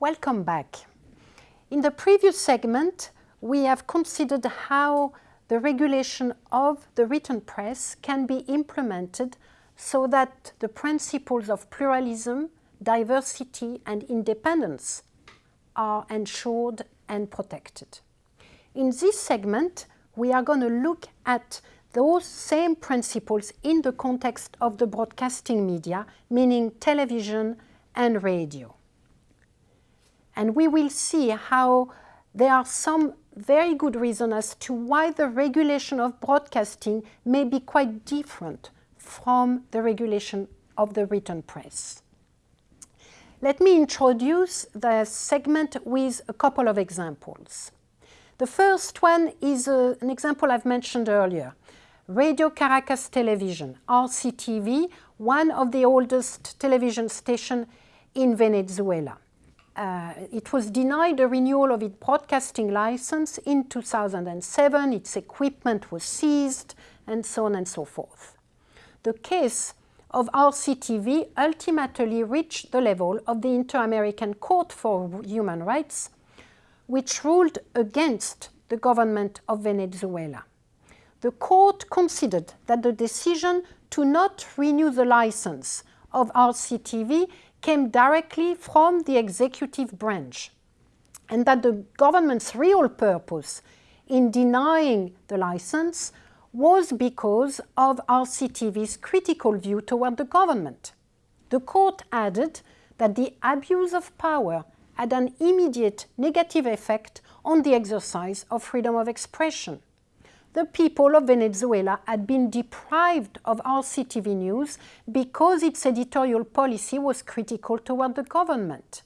Welcome back. In the previous segment, we have considered how the regulation of the written press can be implemented so that the principles of pluralism, diversity and independence are ensured and protected. In this segment, we are going to look at those same principles in the context of the broadcasting media, meaning television and radio. And we will see how there are some very good reasons as to why the regulation of broadcasting may be quite different from the regulation of the written press. Let me introduce the segment with a couple of examples. The first one is uh, an example I've mentioned earlier. Radio Caracas Television, RCTV, one of the oldest television stations in Venezuela. Uh, it was denied a renewal of its broadcasting license in 2007, its equipment was seized, and so on and so forth. The case of RCTV ultimately reached the level of the Inter-American Court for Human Rights, which ruled against the government of Venezuela the court considered that the decision to not renew the license of RCTV came directly from the executive branch and that the government's real purpose in denying the license was because of RCTV's critical view toward the government. The court added that the abuse of power had an immediate negative effect on the exercise of freedom of expression the people of Venezuela had been deprived of RCTV news because its editorial policy was critical toward the government.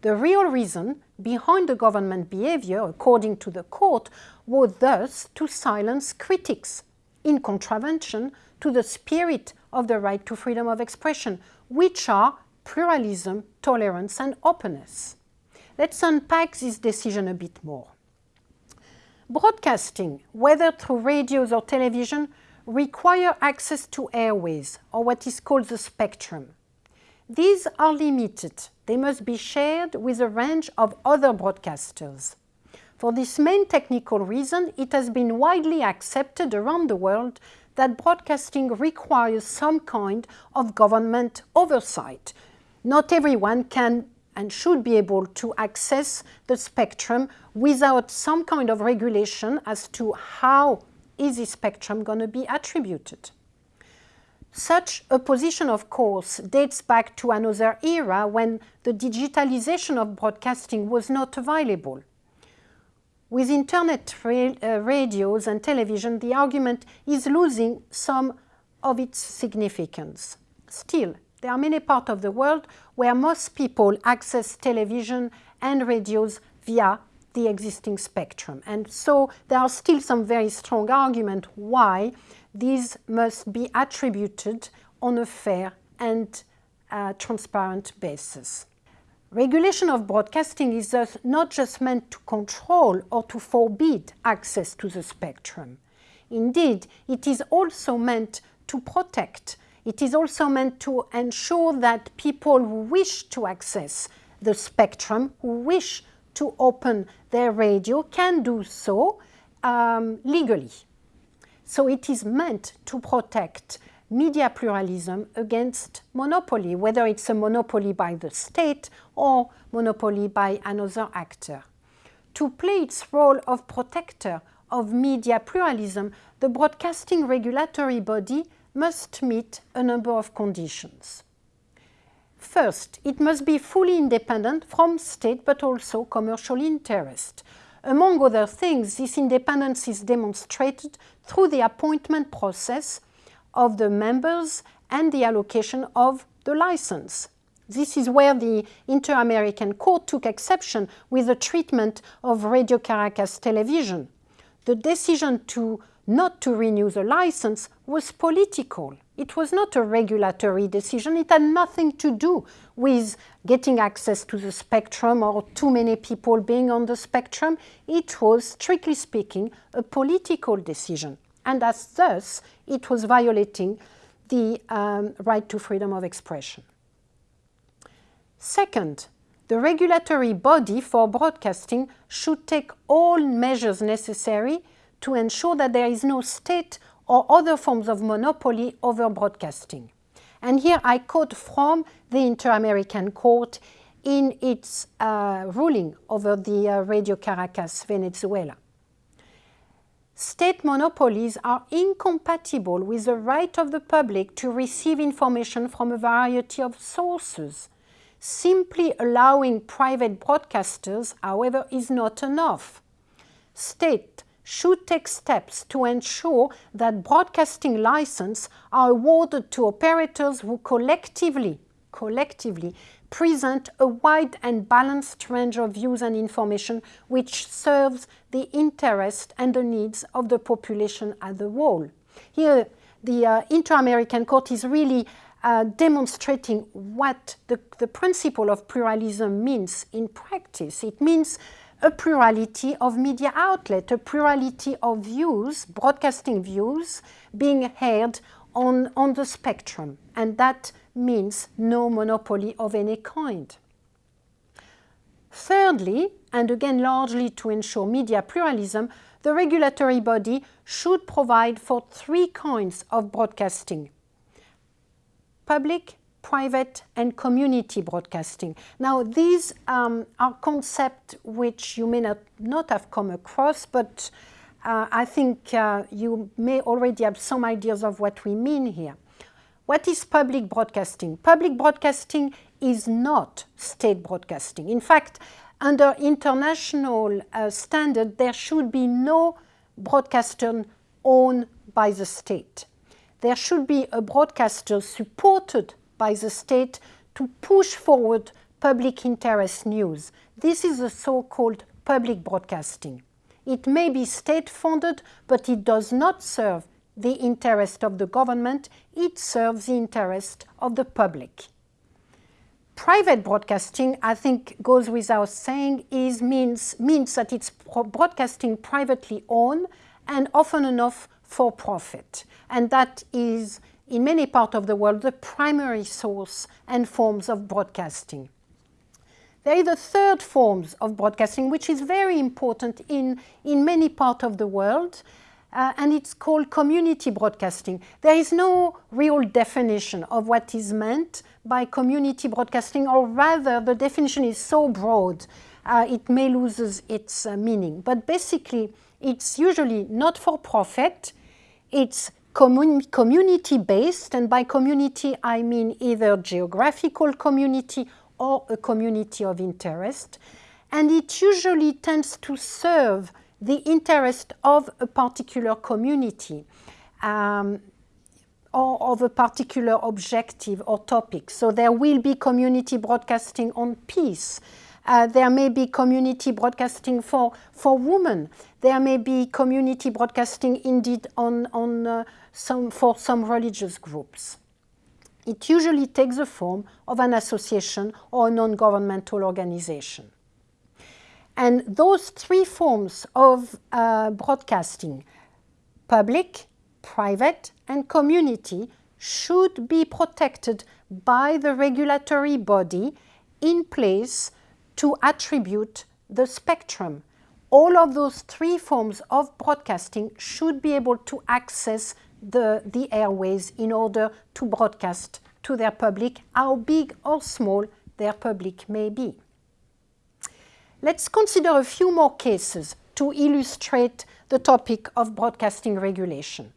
The real reason behind the government behavior, according to the court, was thus to silence critics, in contravention to the spirit of the right to freedom of expression, which are pluralism, tolerance and openness. Let's unpack this decision a bit more. Broadcasting, whether through radios or television, require access to airways, or what is called the spectrum. These are limited. They must be shared with a range of other broadcasters. For this main technical reason, it has been widely accepted around the world that broadcasting requires some kind of government oversight. Not everyone can and should be able to access the spectrum without some kind of regulation as to how is this spectrum going to be attributed. Such a position, of course, dates back to another era when the digitalization of broadcasting was not available. With internet ra uh, radios and television, the argument is losing some of its significance. Still, there are many parts of the world where most people access television and radios via the existing spectrum. And so there are still some very strong arguments why these must be attributed on a fair and uh, transparent basis. Regulation of broadcasting is thus not just meant to control or to forbid access to the spectrum. Indeed, it is also meant to protect it is also meant to ensure that people who wish to access the spectrum, who wish to open their radio, can do so um, legally. So it is meant to protect media pluralism against monopoly, whether it's a monopoly by the state or monopoly by another actor. To play its role of protector of media pluralism, the broadcasting regulatory body must meet a number of conditions. First, it must be fully independent from state but also commercial interest. Among other things, this independence is demonstrated through the appointment process of the members and the allocation of the license. This is where the Inter-American Court took exception with the treatment of Radio Caracas television. The decision to not to renew the license was political. It was not a regulatory decision. It had nothing to do with getting access to the spectrum or too many people being on the spectrum. It was, strictly speaking, a political decision. And as thus, it was violating the um, right to freedom of expression. Second, The regulatory body for broadcasting should take all measures necessary to ensure that there is no state or other forms of monopoly over broadcasting. And here I quote from the Inter-American Court in its uh, ruling over the uh, Radio Caracas, Venezuela. State monopolies are incompatible with the right of the public to receive information from a variety of sources. Simply allowing private broadcasters, however, is not enough. State should take steps to ensure that broadcasting licenses are awarded to operators who collectively, collectively present a wide and balanced range of views and information which serves the interest and the needs of the population as a whole. Here, the uh, Inter-American Court is really uh, demonstrating what the, the principle of pluralism means in practice. It means a plurality of media outlet, a plurality of views, broadcasting views, being heard on, on the spectrum. And that means no monopoly of any kind. Thirdly, and again largely to ensure media pluralism, the regulatory body should provide for three kinds of broadcasting. Public, private and community broadcasting. Now these um, are concepts which you may not, not have come across, but uh, I think uh, you may already have some ideas of what we mean here. What is public broadcasting? Public broadcasting is not state broadcasting. In fact, under international uh, standard, there should be no broadcaster owned by the state. There should be a broadcaster supported by the state to push forward public interest news. This is the so-called public broadcasting. It may be state-funded, but it does not serve the interest of the government, it serves the interest of the public. Private broadcasting, I think, goes without saying, is means, means that it's broadcasting privately owned and often enough for profit. And that is in many parts of the world, the primary source and forms of broadcasting. There is a third form of broadcasting, which is very important in, in many parts of the world, uh, and it's called community broadcasting. There is no real definition of what is meant by community broadcasting, or rather the definition is so broad uh, it may lose its uh, meaning. But basically, it's usually not for profit, it's community-based, and by community I mean either geographical community or a community of interest, and it usually tends to serve the interest of a particular community um, or of a particular objective or topic. So there will be community broadcasting on peace, uh, there may be community broadcasting for, for women. There may be community broadcasting indeed on, on, uh, some, for some religious groups. It usually takes the form of an association or a non-governmental organization. And those three forms of uh, broadcasting, public, private and community, should be protected by the regulatory body in place to attribute the spectrum. All of those three forms of broadcasting should be able to access the, the airways in order to broadcast to their public, how big or small their public may be. Let's consider a few more cases to illustrate the topic of broadcasting regulation.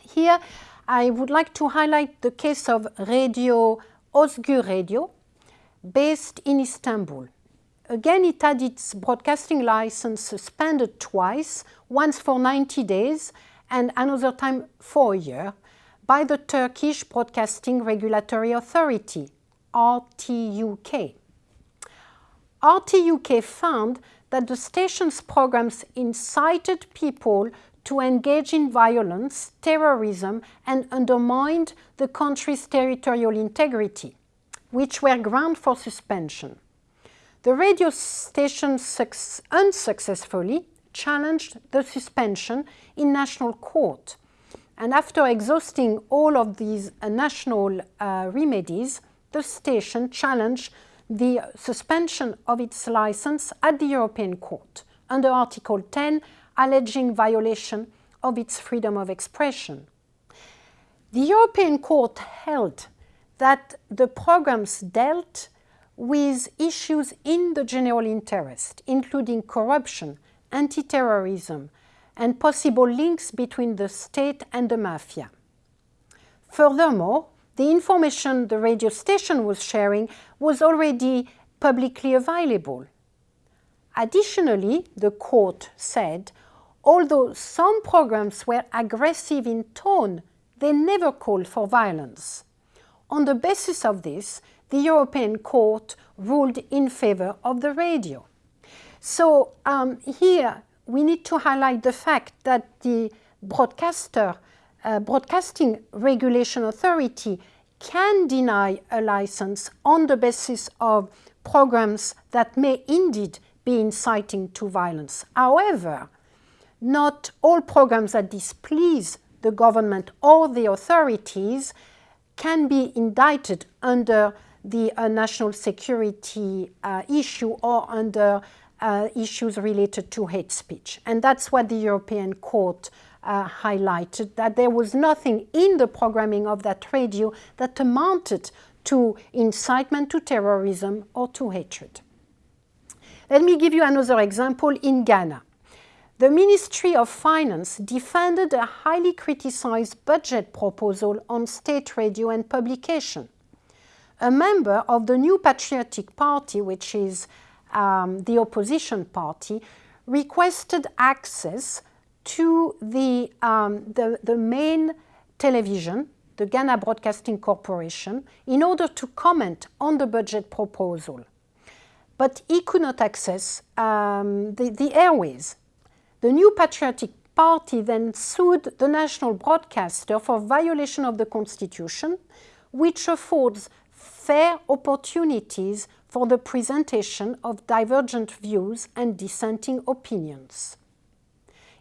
Here, I would like to highlight the case of Radio Özgür Radio, based in Istanbul. Again, it had its broadcasting license suspended twice, once for 90 days and another time for a year, by the Turkish Broadcasting Regulatory Authority, RTUK. RTUK found that the station's programs incited people to engage in violence, terrorism, and undermined the country's territorial integrity which were ground for suspension. The radio station unsuccessfully challenged the suspension in national court. And after exhausting all of these uh, national uh, remedies, the station challenged the suspension of its license at the European Court under Article 10, alleging violation of its freedom of expression. The European Court held that the programs dealt with issues in the general interest, including corruption, anti-terrorism, and possible links between the state and the mafia. Furthermore, the information the radio station was sharing was already publicly available. Additionally, the court said, although some programs were aggressive in tone, they never called for violence. On the basis of this, the European Court ruled in favor of the radio. So um, here we need to highlight the fact that the broadcaster, uh, Broadcasting Regulation Authority can deny a license on the basis of programs that may indeed be inciting to violence. However, not all programs that displease the government or the authorities can be indicted under the uh, national security uh, issue or under uh, issues related to hate speech. And that's what the European Court uh, highlighted, that there was nothing in the programming of that radio that amounted to incitement to terrorism or to hatred. Let me give you another example in Ghana. The Ministry of Finance defended a highly criticized budget proposal on state radio and publication. A member of the New Patriotic Party, which is um, the opposition party, requested access to the, um, the, the main television, the Ghana Broadcasting Corporation, in order to comment on the budget proposal. But he could not access um, the, the airways. The New Patriotic Party then sued the national broadcaster for violation of the Constitution, which affords fair opportunities for the presentation of divergent views and dissenting opinions.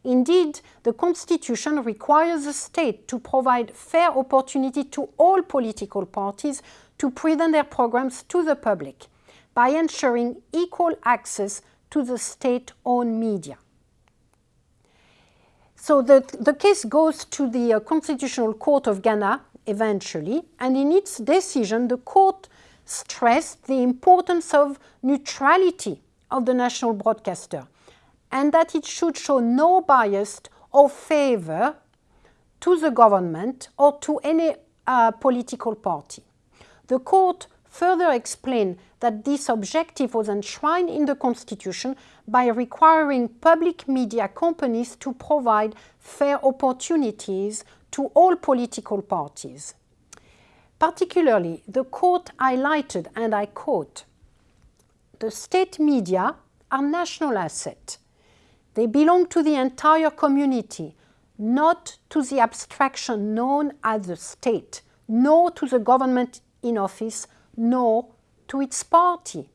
Indeed, the Constitution requires the state to provide fair opportunity to all political parties to present their programs to the public by ensuring equal access to the state-owned media. So the, the case goes to the uh, Constitutional Court of Ghana eventually, and in its decision, the court stressed the importance of neutrality of the national broadcaster and that it should show no bias or favor to the government or to any uh, political party. The court further explained that this objective was enshrined in the Constitution by requiring public media companies to provide fair opportunities to all political parties. Particularly, the court highlighted, and I quote, the state media are national assets. They belong to the entire community, not to the abstraction known as the state, nor to the government in office, nor to its party.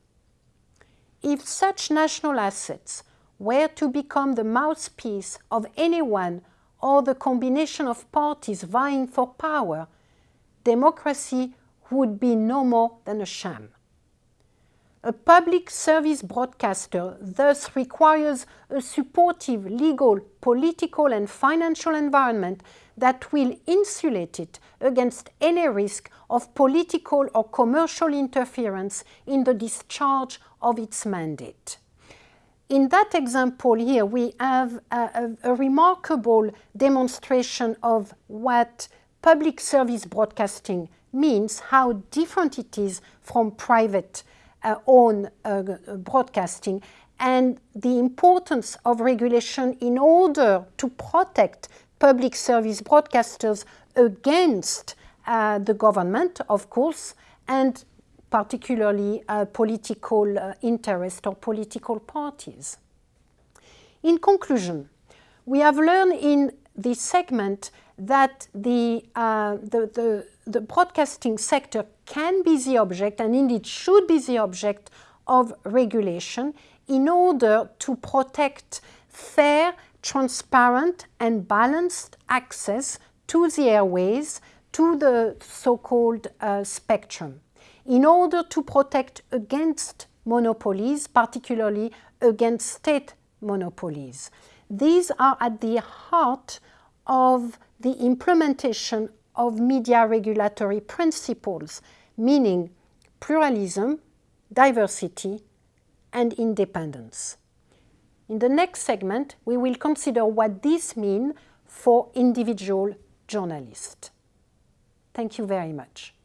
If such national assets were to become the mouthpiece of anyone or the combination of parties vying for power, democracy would be no more than a sham. A public service broadcaster thus requires a supportive legal, political and financial environment that will insulate it against any risk of political or commercial interference in the discharge of its mandate. In that example here, we have a, a, a remarkable demonstration of what public service broadcasting means, how different it is from private uh, own uh, broadcasting, and the importance of regulation in order to protect public service broadcasters against uh, the government, of course, and particularly uh, political uh, interest or political parties. In conclusion, we have learned in this segment that the, uh, the, the, the, broadcasting sector can be the object and indeed should be the object of regulation in order to protect fair, transparent and balanced access to the airways, to the so-called uh, spectrum. in order to protect against monopolies, particularly against state monopolies. These are at the heart of the implementation of media regulatory principles, meaning pluralism, diversity, and independence. In the next segment, we will consider what this means for individual journalists. Thank you very much.